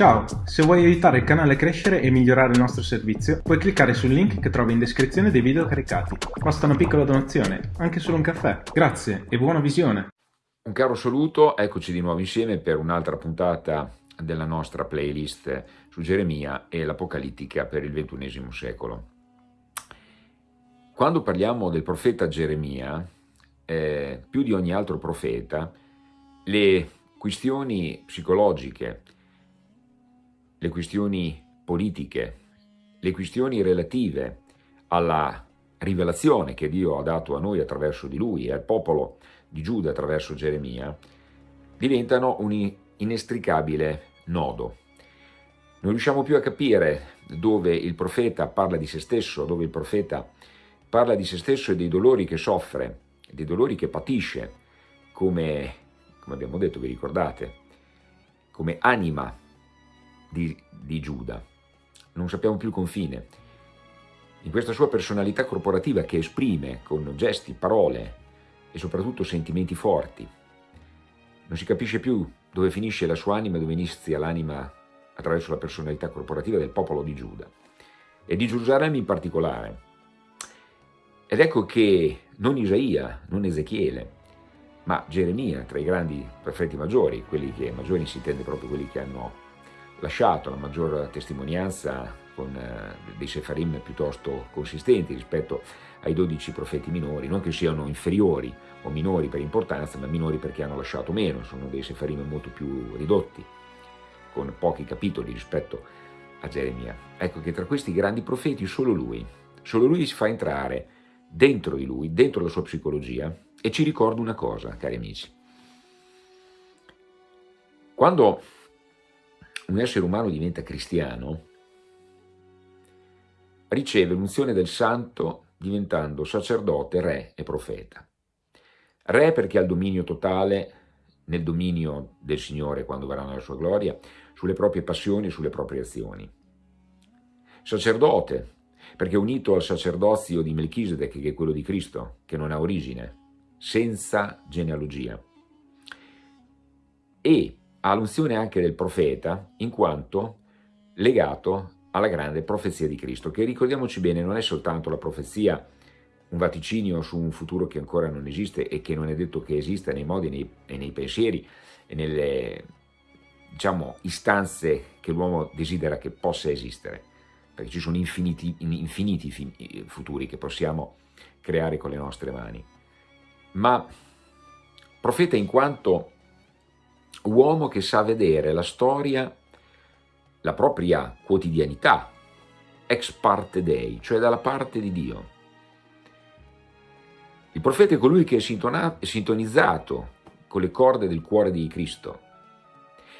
Ciao, se vuoi aiutare il canale a crescere e migliorare il nostro servizio, puoi cliccare sul link che trovi in descrizione dei video caricati. Basta una piccola donazione, anche solo un caffè. Grazie e buona visione! Un caro saluto, eccoci di nuovo insieme per un'altra puntata della nostra playlist su Geremia e l'Apocalittica per il XXI secolo. Quando parliamo del profeta Geremia, eh, più di ogni altro profeta, le questioni psicologiche, le questioni politiche, le questioni relative alla rivelazione che Dio ha dato a noi attraverso di lui e al popolo di Giuda attraverso Geremia, diventano un inestricabile nodo. Non riusciamo più a capire dove il profeta parla di se stesso, dove il profeta parla di se stesso e dei dolori che soffre, dei dolori che patisce, come, come abbiamo detto, vi ricordate, come anima di, di Giuda. Non sappiamo più il confine. In questa sua personalità corporativa che esprime con gesti, parole e soprattutto sentimenti forti, non si capisce più dove finisce la sua anima e dove inizia l'anima attraverso la personalità corporativa del popolo di Giuda e di Gerusalemme in particolare. Ed ecco che non Isaia, non Ezechiele, ma Geremia, tra i grandi profeti maggiori, quelli che maggiori si intende proprio quelli che hanno lasciato la maggior testimonianza con eh, dei sefarim piuttosto consistenti rispetto ai 12 profeti minori, non che siano inferiori o minori per importanza, ma minori perché hanno lasciato meno, sono dei sefarim molto più ridotti, con pochi capitoli rispetto a Geremia. Ecco che tra questi grandi profeti solo lui, solo lui si fa entrare dentro di lui, dentro la sua psicologia, e ci ricorda una cosa, cari amici. Quando un essere umano diventa cristiano, riceve l'unzione del santo diventando sacerdote, re e profeta. Re perché ha il dominio totale nel dominio del Signore quando verrà nella sua gloria, sulle proprie passioni e sulle proprie azioni. Sacerdote, perché è unito al sacerdozio di Melchisedec, che è quello di Cristo, che non ha origine, senza genealogia. E ha l'unzione anche del profeta, in quanto legato alla grande profezia di Cristo, che ricordiamoci bene non è soltanto la profezia, un vaticinio su un futuro che ancora non esiste e che non è detto che esista nei modi nei, e nei pensieri e nelle diciamo, istanze che l'uomo desidera che possa esistere, perché ci sono infiniti, infiniti futuri che possiamo creare con le nostre mani. Ma profeta in quanto uomo che sa vedere la storia, la propria quotidianità, ex parte Dei, cioè dalla parte di Dio. Il profeta è colui che è sintonizzato con le corde del cuore di Cristo.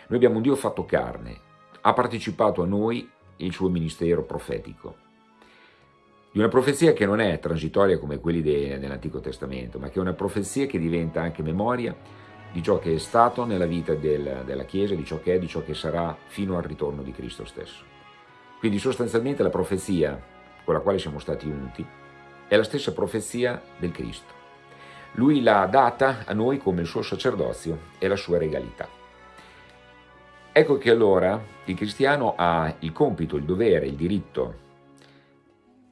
Noi abbiamo un Dio fatto carne, ha partecipato a noi il suo ministero profetico. Di una profezia che non è transitoria come quelli dell'Antico Testamento, ma che è una profezia che diventa anche memoria di ciò che è stato nella vita del, della Chiesa, di ciò che è, di ciò che sarà fino al ritorno di Cristo stesso. Quindi sostanzialmente la profezia con la quale siamo stati unti è la stessa profezia del Cristo. Lui l'ha data a noi come il suo sacerdozio e la sua regalità. Ecco che allora il cristiano ha il compito, il dovere, il diritto,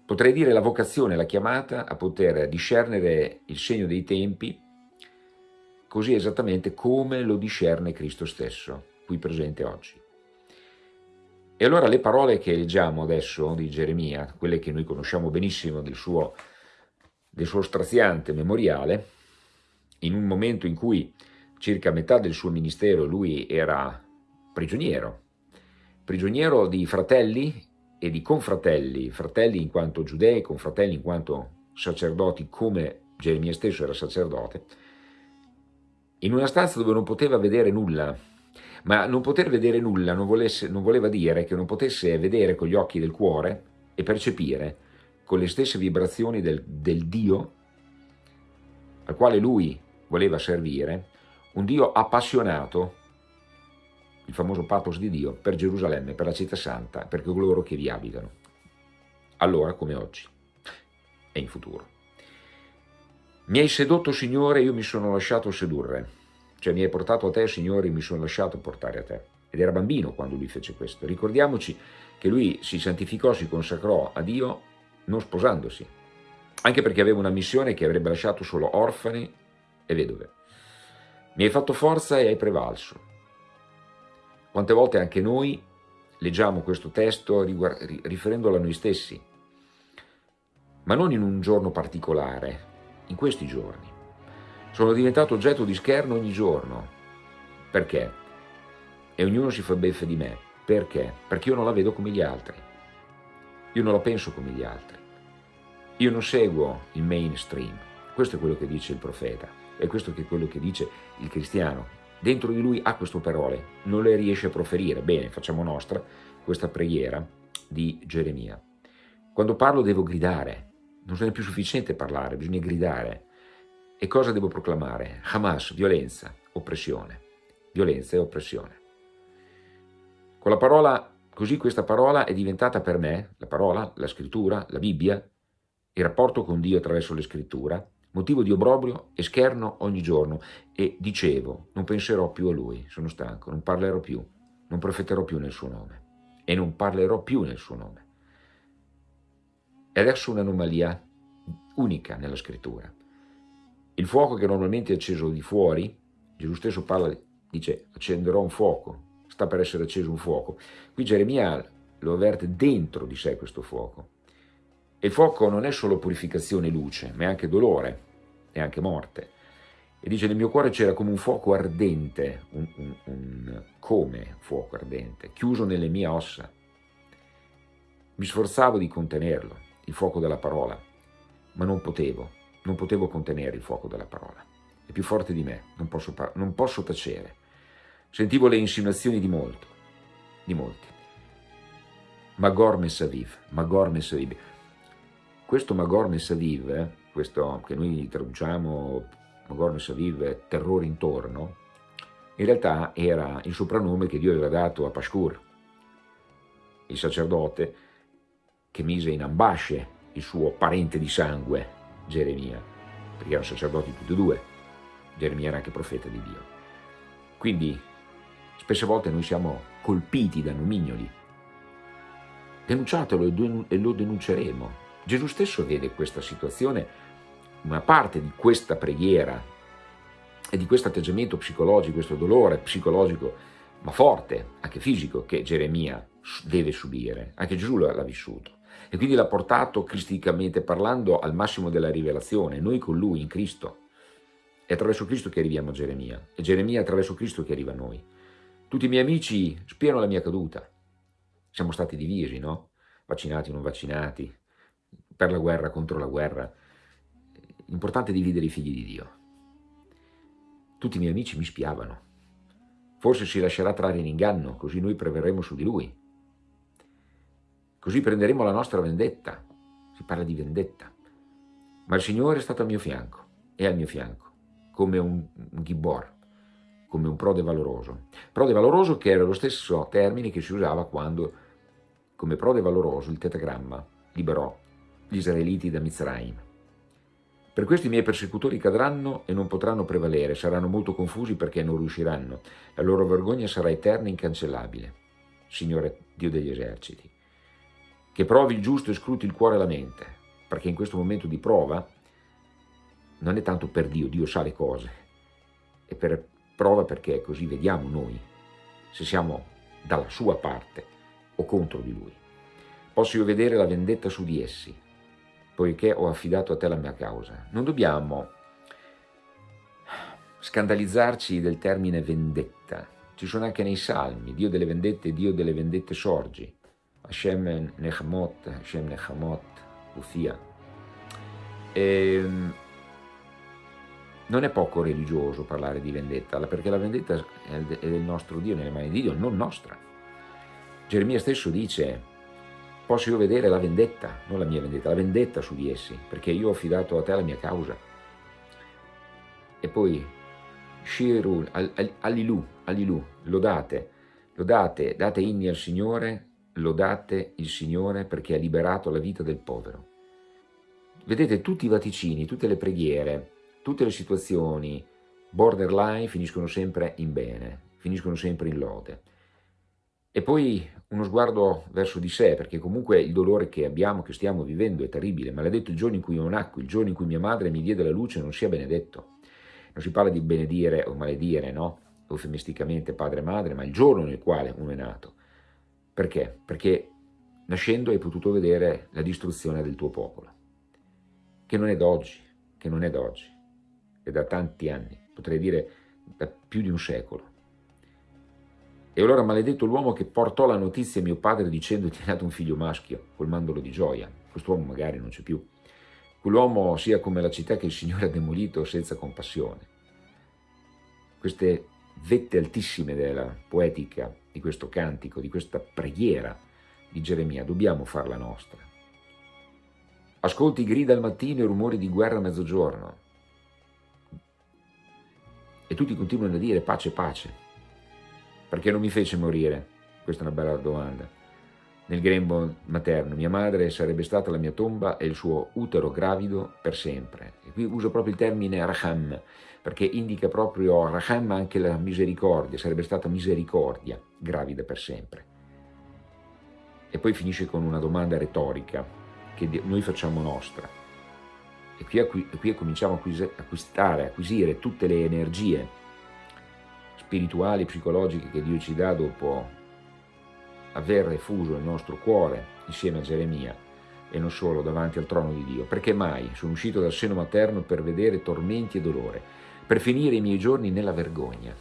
potrei dire la vocazione, la chiamata a poter discernere il segno dei tempi così esattamente come lo discerne Cristo stesso, qui presente oggi. E allora le parole che leggiamo adesso di Geremia, quelle che noi conosciamo benissimo del suo, del suo straziante memoriale, in un momento in cui circa metà del suo ministero lui era prigioniero, prigioniero di fratelli e di confratelli, fratelli in quanto giudei, confratelli in quanto sacerdoti come Geremia stesso era sacerdote, in una stanza dove non poteva vedere nulla, ma non poter vedere nulla non, volesse, non voleva dire che non potesse vedere con gli occhi del cuore e percepire con le stesse vibrazioni del, del Dio al quale lui voleva servire, un Dio appassionato, il famoso pathos di Dio, per Gerusalemme, per la città santa, per coloro che vi abitano, allora come oggi e in futuro. Mi hai sedotto, Signore, io mi sono lasciato sedurre. Cioè mi hai portato a te, Signore, mi sono lasciato portare a te. ed era bambino quando lui fece questo. Ricordiamoci che lui si santificò, si consacrò a Dio non sposandosi, anche perché aveva una missione che avrebbe lasciato solo orfani e vedove. Mi hai fatto forza e hai prevalso. Quante volte anche noi leggiamo questo testo riferendolo a noi stessi, ma non in un giorno particolare, in questi giorni. Sono diventato oggetto di scherno ogni giorno. Perché? E ognuno si fa beffe di me. Perché? Perché io non la vedo come gli altri. Io non la penso come gli altri. Io non seguo il mainstream. Questo è quello che dice il profeta e questo è quello che dice il cristiano. Dentro di lui ha queste parole, non le riesce a proferire. Bene, facciamo nostra questa preghiera di Geremia. Quando parlo devo gridare, non è più sufficiente parlare, bisogna gridare. E cosa devo proclamare? Hamas, violenza, oppressione. Violenza e oppressione. Con la parola, così questa parola è diventata per me, la parola, la scrittura, la Bibbia, il rapporto con Dio attraverso le scrittura, motivo di obbrobrio e scherno ogni giorno. E dicevo, non penserò più a Lui, sono stanco, non parlerò più, non profeterò più nel suo nome. E non parlerò più nel suo nome. È adesso un'anomalia unica nella scrittura. Il fuoco che normalmente è acceso di fuori, Gesù stesso parla, dice accenderò un fuoco, sta per essere acceso un fuoco. Qui Geremia lo avverte dentro di sé questo fuoco. E il fuoco non è solo purificazione e luce, ma è anche dolore e anche morte. E dice nel mio cuore c'era come un fuoco ardente, un, un, un come fuoco ardente, chiuso nelle mie ossa. Mi sforzavo di contenerlo, il fuoco della parola, ma non potevo, non potevo contenere il fuoco della parola. È più forte di me, non posso, non posso tacere. Sentivo le insinuazioni di molto, di molti. Magor Messaviv, Magor Messaviv. Questo Magor Messaviv, eh, questo che noi traduciamo Magor Messaviv, terrore intorno, in realtà era il soprannome che Dio aveva dato a Pashkur, il sacerdote che mise in ambasce il suo parente di sangue, Geremia, perché erano sacerdoti tutti e due, Geremia era anche profeta di Dio. Quindi spesse volte noi siamo colpiti da nomignoli. Denunciatelo e lo denunceremo. Gesù stesso vede questa situazione, una parte di questa preghiera e di questo atteggiamento psicologico, questo dolore psicologico, ma forte, anche fisico, che Geremia deve subire. Anche Gesù l'ha vissuto e quindi l'ha portato cristicamente parlando al massimo della rivelazione, noi con lui in Cristo. È attraverso Cristo che arriviamo a Geremia, e Geremia è attraverso Cristo che arriva a noi. Tutti i miei amici spiano la mia caduta. Siamo stati divisi, no? Vaccinati non vaccinati, per la guerra, contro la guerra. L'importante è dividere i figli di Dio. Tutti i miei amici mi spiavano. Forse si lascerà trarre in inganno, così noi preverremo su di lui. Così prenderemo la nostra vendetta. Si parla di vendetta. Ma il Signore è stato al mio fianco, è al mio fianco, come un, un come un prode valoroso. Prode valoroso che era lo stesso termine che si usava quando, come prode valoroso, il tetagramma liberò gli israeliti da Mizraim. Per questo i miei persecutori cadranno e non potranno prevalere, saranno molto confusi perché non riusciranno. La loro vergogna sarà eterna e incancellabile. Signore Dio degli eserciti che provi il giusto e scruti il cuore e la mente, perché in questo momento di prova non è tanto per Dio, Dio sa le cose, è per prova perché così vediamo noi se siamo dalla sua parte o contro di lui. Posso io vedere la vendetta su di essi, poiché ho affidato a te la mia causa. Non dobbiamo scandalizzarci del termine vendetta, ci sono anche nei salmi, Dio delle vendette, Dio delle vendette sorgi, Hashem Nechamot, Hashem Nechamot, Ufia. E, non è poco religioso parlare di vendetta, perché la vendetta è del nostro Dio, nelle mani di Dio, non nostra. Geremia stesso dice, posso io vedere la vendetta, non la mia vendetta, la vendetta su di essi, perché io ho affidato a te la mia causa. E poi, Shiru, Alilu, Alilu, lodate, lodate, date inni al Signore, lodate il Signore perché ha liberato la vita del povero. Vedete, tutti i vaticini, tutte le preghiere, tutte le situazioni borderline finiscono sempre in bene, finiscono sempre in lode. E poi uno sguardo verso di sé, perché comunque il dolore che abbiamo, che stiamo vivendo è terribile. Maledetto il giorno in cui io nacqui, il giorno in cui mia madre mi diede la luce, non sia benedetto. Non si parla di benedire o maledire, no? Eufemisticamente padre e madre, ma il giorno nel quale uno è nato. Perché? Perché nascendo hai potuto vedere la distruzione del tuo popolo, che non è d'oggi, che non è d'oggi, è da tanti anni, potrei dire da più di un secolo. E allora maledetto l'uomo che portò la notizia a mio padre dicendo ti è nato un figlio maschio, colmandolo di gioia. Quest'uomo magari non c'è più. Quell'uomo sia come la città che il Signore ha demolito senza compassione. Queste vette altissime della poetica di questo cantico, di questa preghiera di Geremia, dobbiamo farla nostra. Ascolti grida al mattino e rumori di guerra a mezzogiorno. E tutti continuano a dire pace, pace. Perché non mi fece morire? Questa è una bella domanda. Nel grembo materno, mia madre sarebbe stata la mia tomba e il suo utero gravido per sempre. E qui uso proprio il termine raham, perché indica proprio raham anche la misericordia, sarebbe stata misericordia, gravida per sempre. E poi finisce con una domanda retorica che noi facciamo nostra. E qui, qui cominciamo a acquistare, acquisire tutte le energie spirituali, psicologiche che Dio ci dà dopo aver effuso il nostro cuore insieme a Geremia e non solo davanti al trono di Dio. Perché mai sono uscito dal seno materno per vedere tormenti e dolore, per finire i miei giorni nella vergogna?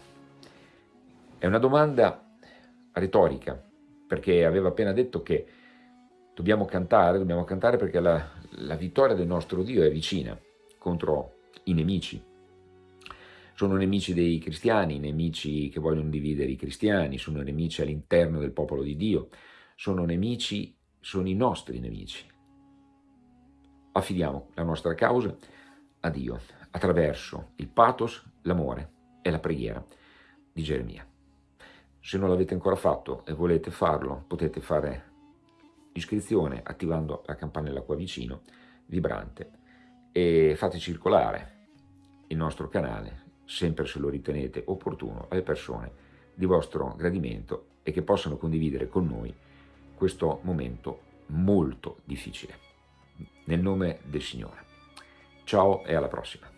È una domanda retorica, perché aveva appena detto che dobbiamo cantare, dobbiamo cantare perché la, la vittoria del nostro Dio è vicina contro i nemici, sono nemici dei cristiani, nemici che vogliono dividere i cristiani, sono nemici all'interno del popolo di Dio, sono nemici, sono i nostri nemici. Affidiamo la nostra causa a Dio attraverso il pathos, l'amore e la preghiera di Geremia. Se non l'avete ancora fatto e volete farlo, potete fare iscrizione attivando la campanella qua vicino, vibrante, e fate circolare il nostro canale sempre se lo ritenete opportuno, alle persone di vostro gradimento e che possano condividere con noi questo momento molto difficile. Nel nome del Signore. Ciao e alla prossima.